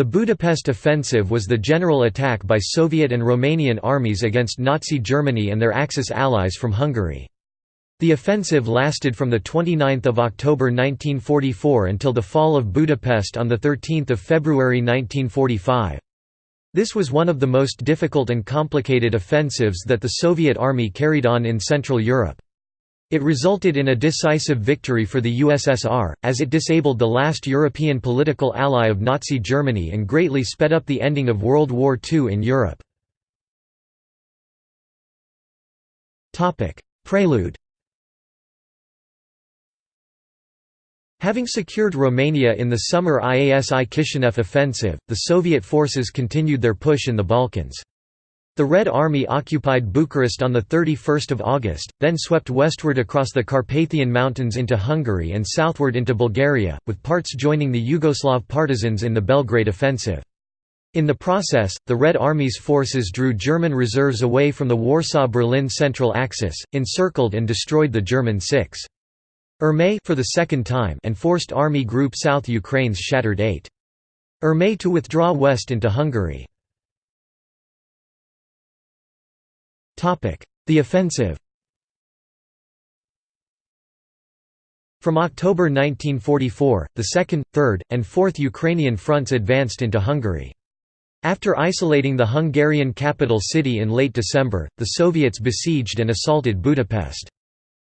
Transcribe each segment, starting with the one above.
The Budapest Offensive was the general attack by Soviet and Romanian armies against Nazi Germany and their Axis allies from Hungary. The offensive lasted from 29 October 1944 until the fall of Budapest on 13 February 1945. This was one of the most difficult and complicated offensives that the Soviet Army carried on in Central Europe. It resulted in a decisive victory for the USSR, as it disabled the last European political ally of Nazi Germany and greatly sped up the ending of World War II in Europe. Prelude Having secured Romania in the summer IASI Kishinev offensive, the Soviet forces continued their push in the Balkans. The Red Army occupied Bucharest on 31 August, then swept westward across the Carpathian Mountains into Hungary and southward into Bulgaria, with parts joining the Yugoslav partisans in the Belgrade offensive. In the process, the Red Army's forces drew German reserves away from the Warsaw-Berlin central axis, encircled and destroyed the German 6. Armée for the second time and forced Army Group South Ukraine's shattered 8. Armée to withdraw west into Hungary. The offensive From October 1944, the 2nd, 3rd, and 4th Ukrainian fronts advanced into Hungary. After isolating the Hungarian capital city in late December, the Soviets besieged and assaulted Budapest.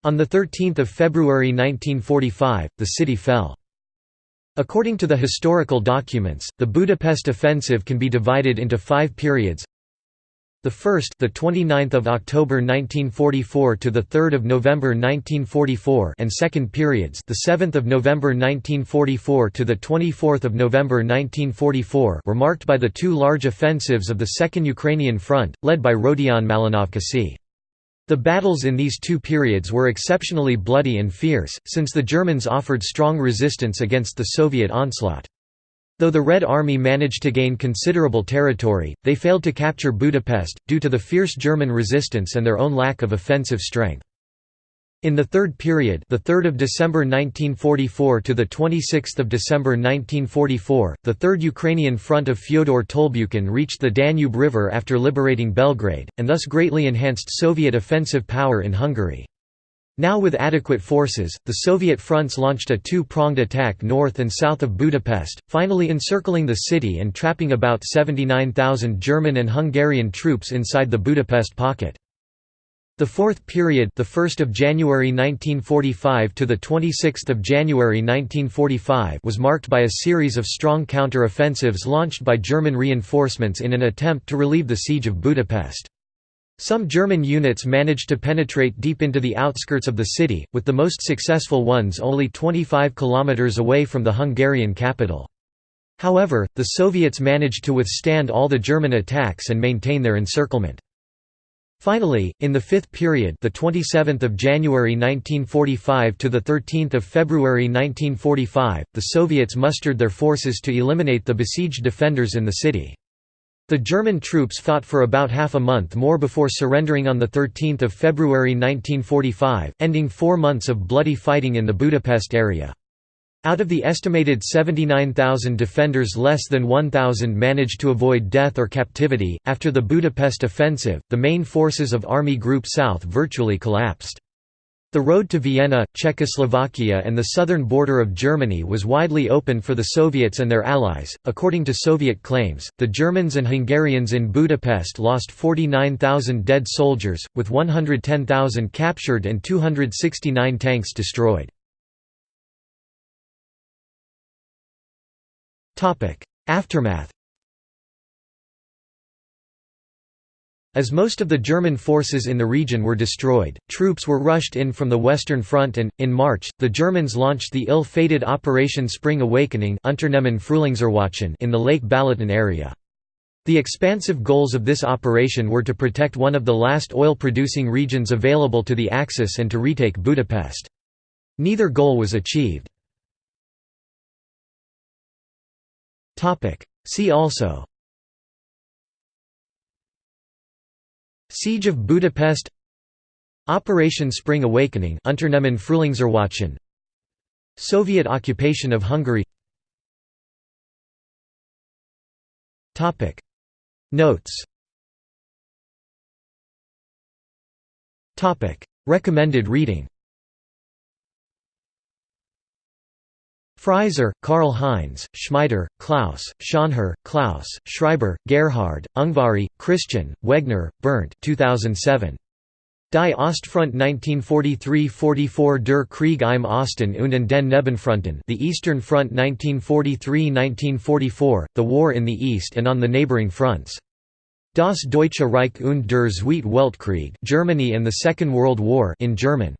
On 13 February 1945, the city fell. According to the historical documents, the Budapest offensive can be divided into five periods. The first, the 29th of October 1944 to the 3rd of November 1944, and second periods, the 7th of November 1944 to the 24th of November 1944, were marked by the two large offensives of the Second Ukrainian Front, led by Rodion Malinovsky. The battles in these two periods were exceptionally bloody and fierce, since the Germans offered strong resistance against the Soviet onslaught. Though the Red Army managed to gain considerable territory, they failed to capture Budapest, due to the fierce German resistance and their own lack of offensive strength. In the third period, the 3rd of December 1944 to the 26th of December 1944, the Third Ukrainian Front of Fyodor Tolbukhin reached the Danube River after liberating Belgrade, and thus greatly enhanced Soviet offensive power in Hungary. Now with adequate forces, the Soviet fronts launched a two-pronged attack north and south of Budapest, finally encircling the city and trapping about 79,000 German and Hungarian troops inside the Budapest pocket. The fourth period, the 1st of January 1945 to the 26th of January 1945, was marked by a series of strong counter-offensives launched by German reinforcements in an attempt to relieve the siege of Budapest. Some German units managed to penetrate deep into the outskirts of the city, with the most successful ones only 25 kilometers away from the Hungarian capital. However, the Soviets managed to withstand all the German attacks and maintain their encirclement. Finally, in the fifth period, the 27th of January 1945 to the 13th of February 1945, the Soviets mustered their forces to eliminate the besieged defenders in the city. The German troops fought for about half a month more before surrendering on 13 February 1945, ending four months of bloody fighting in the Budapest area. Out of the estimated 79,000 defenders less than 1,000 managed to avoid death or captivity. After the Budapest offensive, the main forces of Army Group South virtually collapsed. The road to Vienna, Czechoslovakia, and the southern border of Germany was widely open for the Soviets and their allies. According to Soviet claims, the Germans and Hungarians in Budapest lost 49,000 dead soldiers, with 110,000 captured and 269 tanks destroyed. Aftermath As most of the German forces in the region were destroyed, troops were rushed in from the Western Front and, in March, the Germans launched the ill-fated Operation Spring Awakening in the Lake Balaton area. The expansive goals of this operation were to protect one of the last oil-producing regions available to the Axis and to retake Budapest. Neither goal was achieved. See also Siege of Budapest. Operation Spring Awakening Unternehmen Frühlingserwachen. Soviet occupation of Hungary. Notes. Recommended reading Frieser, Karl Heinz, Schmieder, Klaus, Schönherr, Klaus, Schreiber, Gerhard, Ungvari, Christian, Wegner, Bernd 2007. Die Ostfront 1943–44 Der Krieg im Osten und den Nebenfronten The Eastern Front 1943–1944, The War in the East and on the Neighboring Fronts. Das Deutsche Reich und der Zweite Weltkrieg Germany and the Second World War in German.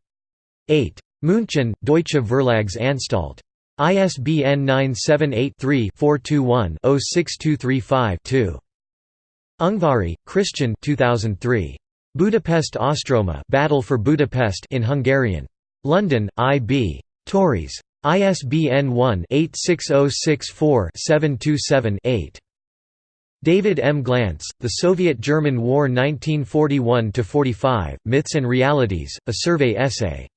8. München, Deutsche Verlagsanstalt. ISBN 978-3-421-06235-2. Ungvari, Christian 2003. Budapest Ostroma Battle for Budapest in Hungarian. London, I.B. Tauris. ISBN 1-86064-727-8. David M. Glantz, The Soviet–German War 1941–45, Myths and Realities, a survey essay.